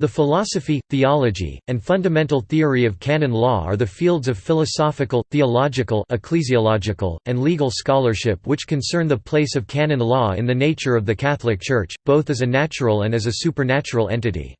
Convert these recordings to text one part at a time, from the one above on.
The philosophy, theology, and fundamental theory of canon law are the fields of philosophical, theological ecclesiological, and legal scholarship which concern the place of canon law in the nature of the Catholic Church, both as a natural and as a supernatural entity.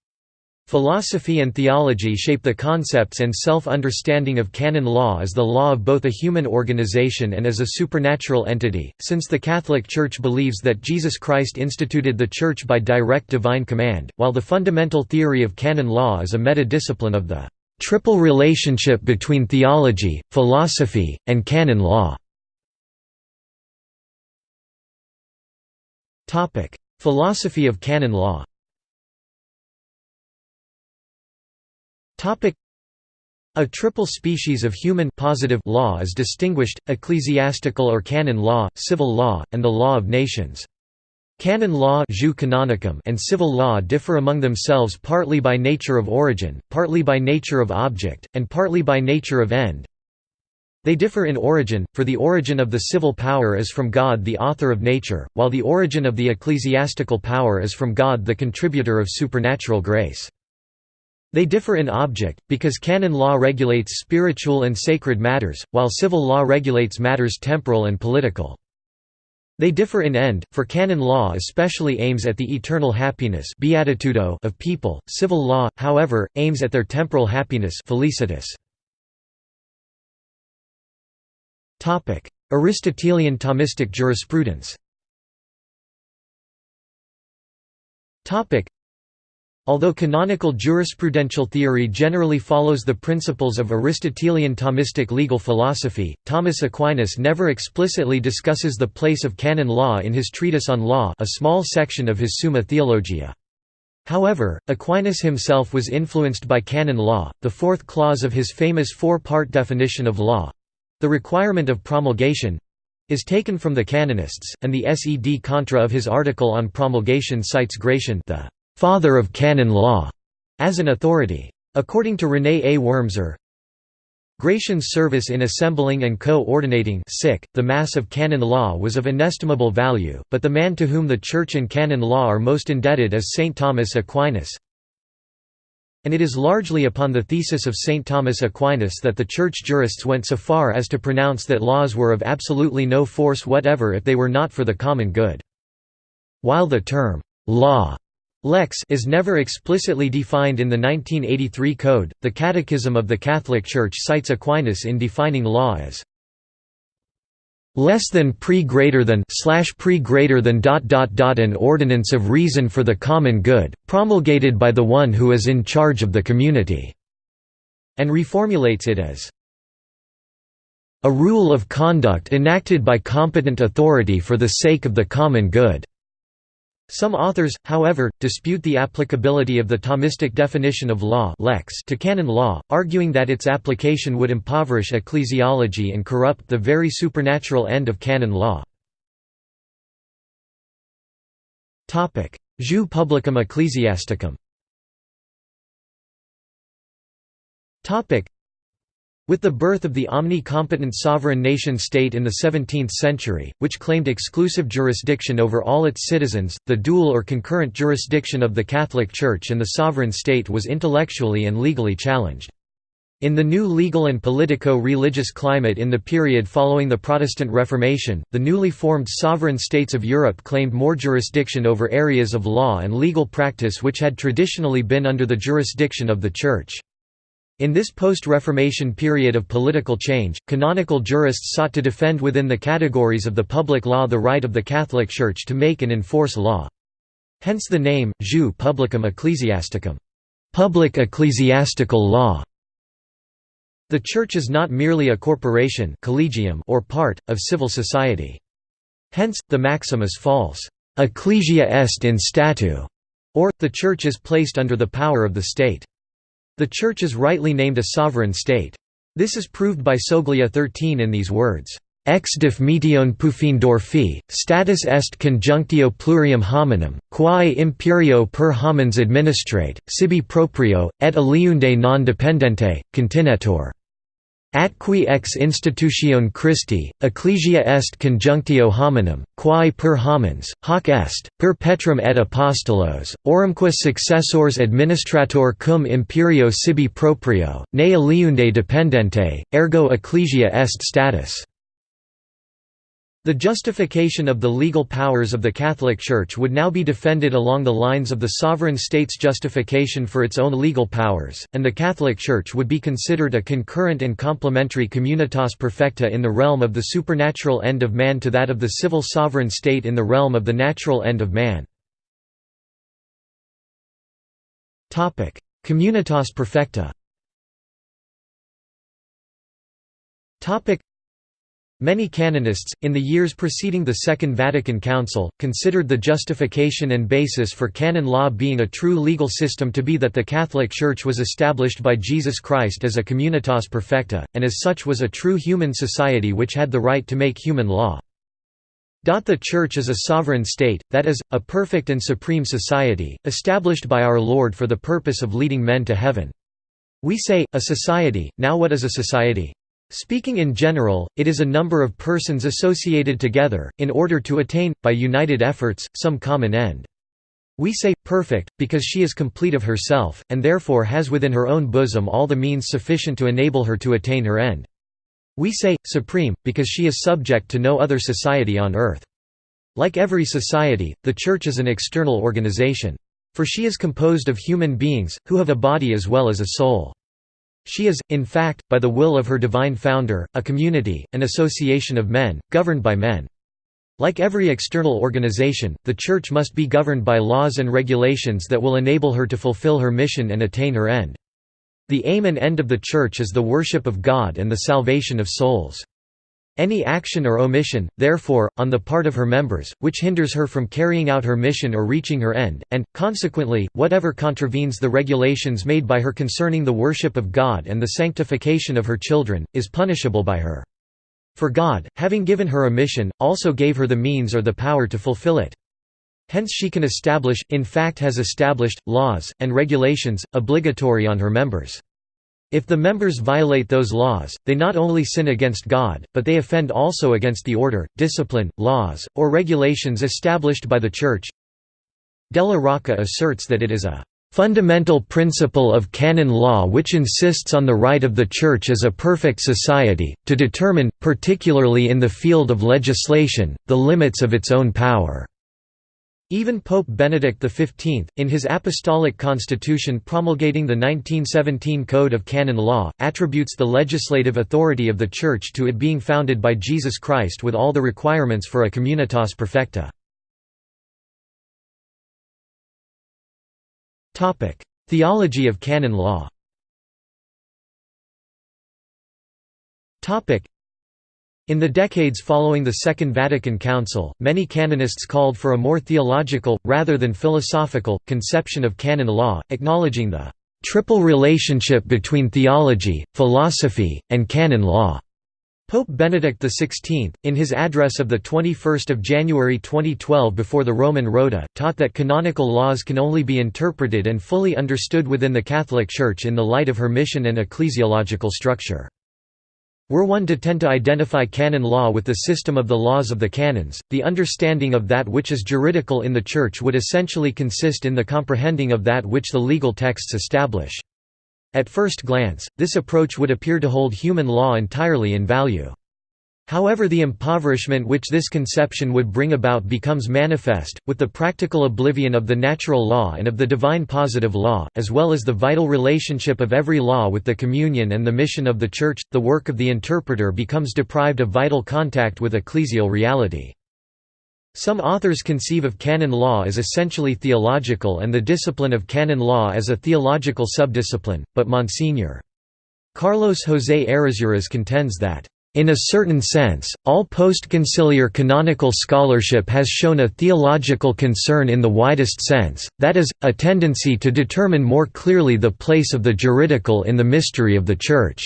Philosophy and theology shape the concepts and self-understanding of canon law as the law of both a human organization and as a supernatural entity, since the Catholic Church believes that Jesus Christ instituted the Church by direct divine command, while the fundamental theory of canon law is a meta-discipline of the triple relationship between theology, philosophy, and canon law. Philosophy of canon law A triple species of human positive law is distinguished, ecclesiastical or canon law, civil law, and the law of nations. Canon law and civil law differ among themselves partly by nature of origin, partly by nature of object, and partly by nature of end. They differ in origin, for the origin of the civil power is from God the author of nature, while the origin of the ecclesiastical power is from God the contributor of supernatural grace. They differ in object, because canon law regulates spiritual and sacred matters, while civil law regulates matters temporal and political. They differ in end, for canon law especially aims at the eternal happiness of people, civil law, however, aims at their temporal happiness felicitas. Aristotelian Thomistic jurisprudence Although canonical jurisprudential theory generally follows the principles of Aristotelian Thomistic legal philosophy, Thomas Aquinas never explicitly discusses the place of canon law in his treatise on law a small section of his Summa Theologiae. However, Aquinas himself was influenced by canon law, the fourth clause of his famous four-part definition of law—the requirement of promulgation—is taken from the canonists, and the sed contra of his article on promulgation cites Gratian the father of canon law, as an authority. According to René A. Wormser, Gratian's service in assembling and co-ordinating the Mass of canon law was of inestimable value, but the man to whom the Church and canon law are most indebted is St. Thomas Aquinas. And it is largely upon the thesis of St. Thomas Aquinas that the Church jurists went so far as to pronounce that laws were of absolutely no force whatever if they were not for the common good. While the term, law Lex is never explicitly defined in the 1983 Code. The Catechism of the Catholic Church cites Aquinas in defining law as less than pre greater than slash pre greater than dot dot dot an ordinance of reason for the common good, promulgated by the one who is in charge of the community, and reformulates it as a rule of conduct enacted by competent authority for the sake of the common good. Some authors, however, dispute the applicability of the Thomistic definition of law lex to canon law, arguing that its application would impoverish ecclesiology and corrupt the very supernatural end of canon law. Jus publicum ecclesiasticum with the birth of the omni-competent sovereign nation-state in the 17th century, which claimed exclusive jurisdiction over all its citizens, the dual or concurrent jurisdiction of the Catholic Church and the sovereign state was intellectually and legally challenged. In the new legal and politico-religious climate in the period following the Protestant Reformation, the newly formed sovereign states of Europe claimed more jurisdiction over areas of law and legal practice which had traditionally been under the jurisdiction of the Church. In this post-Reformation period of political change, canonical jurists sought to defend within the categories of the public law the right of the Catholic Church to make and enforce law. Hence the name, jus publicum ecclesiasticum public ecclesiastical law". The Church is not merely a corporation collegium or part, of civil society. Hence, the maxim is false, «ecclesia est in statu», or, the Church is placed under the power of the state. The Church is rightly named a sovereign state. This is proved by Soglia 13 in these words, Ex def metion Pufendorfi, status est conjunctio plurium hominum, quae imperio per homines administrate, sibi proprio, et aliunde non dependente, continetur. Atqui ex institutione Christi, ecclesia est conjunctio hominum, quae per homines, hoc est, per petrum et apostolos, orumque successors administrator cum imperio sibi proprio, ne aliunde dependente, ergo ecclesia est status. The justification of the legal powers of the Catholic Church would now be defended along the lines of the sovereign state's justification for its own legal powers, and the Catholic Church would be considered a concurrent and complementary communitas perfecta in the realm of the supernatural end of man to that of the civil sovereign state in the realm of the natural end of man. Communitas perfecta Many canonists, in the years preceding the Second Vatican Council, considered the justification and basis for canon law being a true legal system to be that the Catholic Church was established by Jesus Christ as a communitas perfecta, and as such was a true human society which had the right to make human law. The Church is a sovereign state, that is, a perfect and supreme society, established by our Lord for the purpose of leading men to heaven. We say, a society, now what is a society? Speaking in general, it is a number of persons associated together, in order to attain, by united efforts, some common end. We say, perfect, because she is complete of herself, and therefore has within her own bosom all the means sufficient to enable her to attain her end. We say, supreme, because she is subject to no other society on earth. Like every society, the Church is an external organization. For she is composed of human beings, who have a body as well as a soul. She is, in fact, by the will of her divine founder, a community, an association of men, governed by men. Like every external organization, the Church must be governed by laws and regulations that will enable her to fulfill her mission and attain her end. The aim and end of the Church is the worship of God and the salvation of souls. Any action or omission, therefore, on the part of her members, which hinders her from carrying out her mission or reaching her end, and, consequently, whatever contravenes the regulations made by her concerning the worship of God and the sanctification of her children, is punishable by her. For God, having given her a mission, also gave her the means or the power to fulfill it. Hence she can establish, in fact has established, laws, and regulations, obligatory on her members. If the members violate those laws, they not only sin against God, but they offend also against the order, discipline, laws, or regulations established by the Church. Della Rocca asserts that it is a fundamental principle of canon law which insists on the right of the Church as a perfect society, to determine, particularly in the field of legislation, the limits of its own power. Even Pope Benedict XV, in his apostolic constitution promulgating the 1917 Code of Canon Law, attributes the legislative authority of the Church to it being founded by Jesus Christ with all the requirements for a communitas perfecta. Theology of canon law in the decades following the Second Vatican Council, many canonists called for a more theological, rather than philosophical, conception of canon law, acknowledging the triple relationship between theology, philosophy, and canon law. Pope Benedict XVI, in his address of 21 January 2012 before the Roman Rota, taught that canonical laws can only be interpreted and fully understood within the Catholic Church in the light of her mission and ecclesiological structure. Were one to tend to identify canon law with the system of the laws of the canons, the understanding of that which is juridical in the Church would essentially consist in the comprehending of that which the legal texts establish. At first glance, this approach would appear to hold human law entirely in value. However the impoverishment which this conception would bring about becomes manifest, with the practical oblivion of the natural law and of the divine positive law, as well as the vital relationship of every law with the communion and the mission of the Church, the work of the interpreter becomes deprived of vital contact with ecclesial reality. Some authors conceive of canon law as essentially theological and the discipline of canon law as a theological subdiscipline, but Monsignor. Carlos José Errázuriz contends that in a certain sense, all post-conciliar canonical scholarship has shown a theological concern in the widest sense, that is, a tendency to determine more clearly the place of the juridical in the mystery of the Church.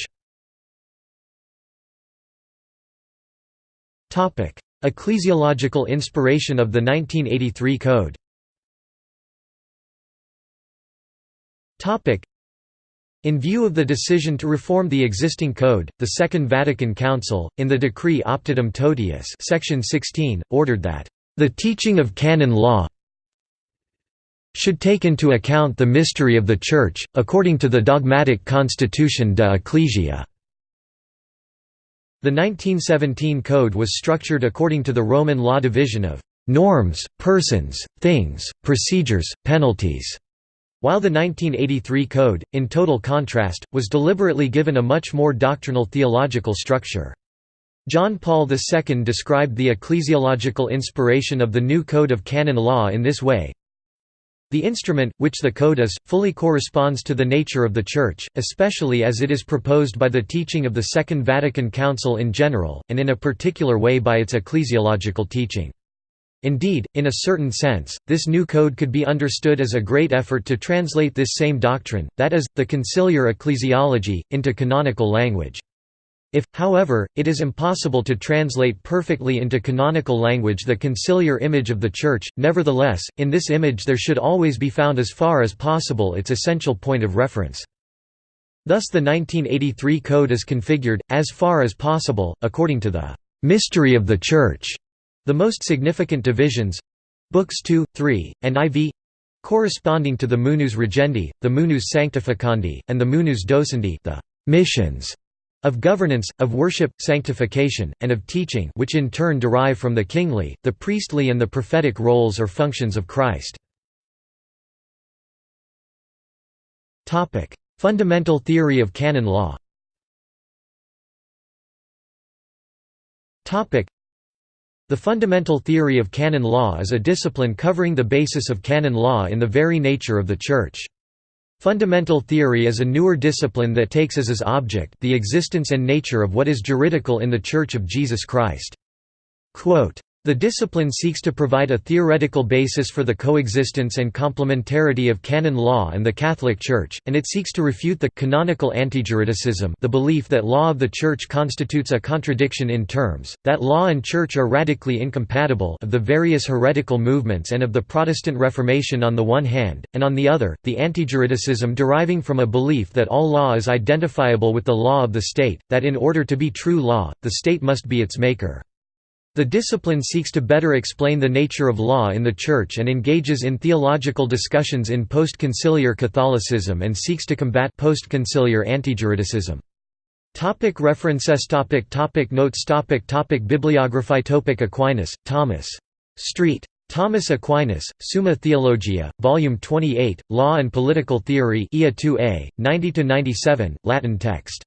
Ecclesiological inspiration of the 1983 Code In view of the decision to reform the existing code, the Second Vatican Council, in the decree Optatum Totius section 16, ordered that, "...the teaching of canon law should take into account the mystery of the Church, according to the dogmatic constitution de Ecclesia." The 1917 code was structured according to the Roman law division of "...norms, persons, things, procedures, penalties." While the 1983 Code, in total contrast, was deliberately given a much more doctrinal theological structure. John Paul II described the ecclesiological inspiration of the new Code of Canon Law in this way, the instrument, which the Code is, fully corresponds to the nature of the Church, especially as it is proposed by the teaching of the Second Vatican Council in general, and in a particular way by its ecclesiological teaching. Indeed, in a certain sense, this new code could be understood as a great effort to translate this same doctrine, that is, the conciliar ecclesiology, into canonical language. If, however, it is impossible to translate perfectly into canonical language the conciliar image of the Church, nevertheless, in this image there should always be found as far as possible its essential point of reference. Thus the 1983 Code is configured, as far as possible, according to the «mystery of the Church» The most significant divisions—Books 2, 3, and IV corresponding to the Munus Regendi, the Munus Sanctificandi, and the Munus Docendi the missions of governance, of worship, sanctification, and of teaching which in turn derive from the kingly, the priestly and the prophetic roles or functions of Christ. Fundamental theory of canon law the fundamental theory of canon law is a discipline covering the basis of canon law in the very nature of the Church. Fundamental theory is a newer discipline that takes as its object the existence and nature of what is juridical in the Church of Jesus Christ. Quote, the discipline seeks to provide a theoretical basis for the coexistence and complementarity of canon law and the Catholic Church, and it seeks to refute the canonical antijuridicism the belief that law of the Church constitutes a contradiction in terms, that law and Church are radically incompatible of the various heretical movements and of the Protestant Reformation on the one hand, and on the other, the antijuridicism deriving from a belief that all law is identifiable with the law of the state, that in order to be true law, the state must be its maker. The discipline seeks to better explain the nature of law in the Church and engages in theological discussions in post-conciliar Catholicism and seeks to combat post-conciliar antijuridicism. Topic references topic topic Notes topic topic Bibliography topic Aquinas, Thomas. Street. Thomas Aquinas, Summa Theologia, Volume 28, Law and Political Theory IA 2a, 90–97, Latin text.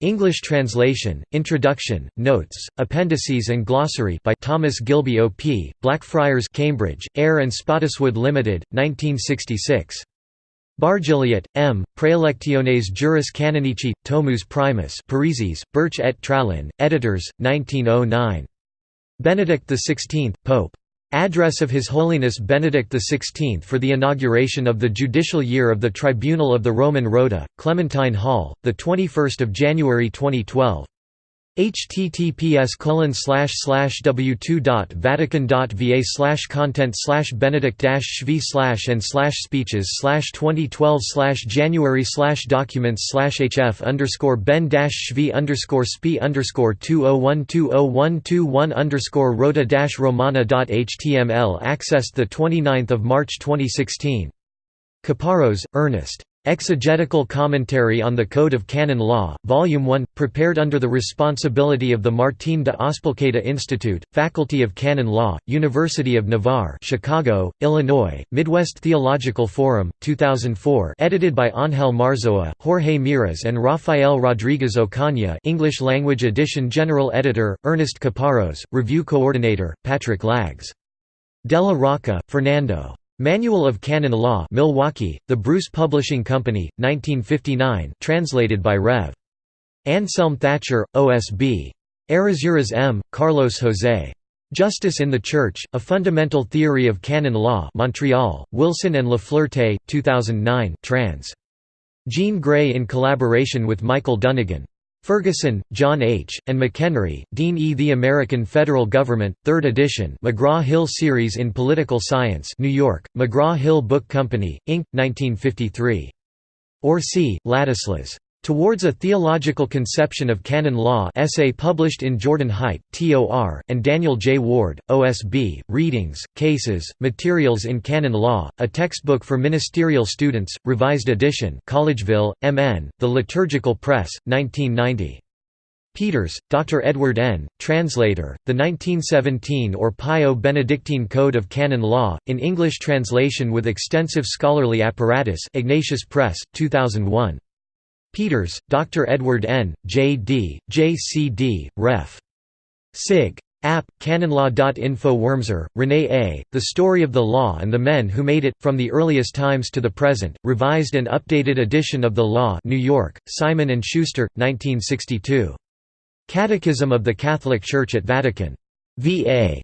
English translation, Introduction, Notes, Appendices and Glossary by Thomas Gilby O.P., Blackfriars Cambridge, Eyre and Spottiswoode Limited, 1966. Bargilliat, M., Praelectiones Juris Canonici, Tomus Primus Parisis, Berche et Tralin, editors, 1909. Benedict XVI, Pope. Address of His Holiness Benedict XVI for the inauguration of the judicial year of the Tribunal of the Roman Rota, Clementine Hall, 21 January 2012 https w2.vatican.va slash content slash benedict shvi slash and slash speeches slash 2012 slash january slash documents slash hf underscore ben dash shvi underscore spi underscore 20120121 underscore rota dash romana dot html accessed the 29th of March 2016 Caparros, Ernest Exegetical Commentary on the Code of Canon Law, Volume 1, prepared under the responsibility of the Martín de Azpilcueta Institute, Faculty of Canon Law, University of Navarre Chicago, Illinois, Midwest Theological Forum, 2004 edited by Ángel Marzoa, Jorge Miras and Rafael Rodríguez Ocaña English Language Edition General Editor, Ernest Caparros, Review Coordinator, Patrick Lagges. Della Rocca, Fernando. Manual of Canon Law Milwaukee, The Bruce Publishing Company, 1959 translated by Rev. Anselm Thatcher, OSB. Errázuriz M., Carlos José. Justice in the Church, A Fundamental Theory of Canon Law Montreal, Wilson and Lafleurte, 2009 trans. Jean Gray in collaboration with Michael Dunnigan. Ferguson, John H., and McHenry, Dean E. The American Federal Government, 3rd edition McGraw-Hill Series in Political Science New York, McGraw-Hill Book Company, Inc., 1953. Örsy, Ladislas. Towards a Theological Conception of Canon Law essay published in Jordan Hite, TOR, and Daniel J. Ward, OSB, Readings, Cases, Materials in Canon Law, a textbook for ministerial students, revised edition Collegeville, MN, The Liturgical Press, 1990. Peters, Dr. Edward N., translator, the 1917 or Pio Benedictine Code of Canon Law, in English translation with extensive scholarly apparatus Ignatius Press, 2001. Peters, Dr. Edward N., J.D., J.C.D., Ref. Sig. App, canonlaw.info Wormser, René A., The Story of the Law and the Men Who Made It, From the Earliest Times to the Present, revised and updated edition of the Law New York, Simon & Schuster, 1962. Catechism of the Catholic Church at Vatican. V.A.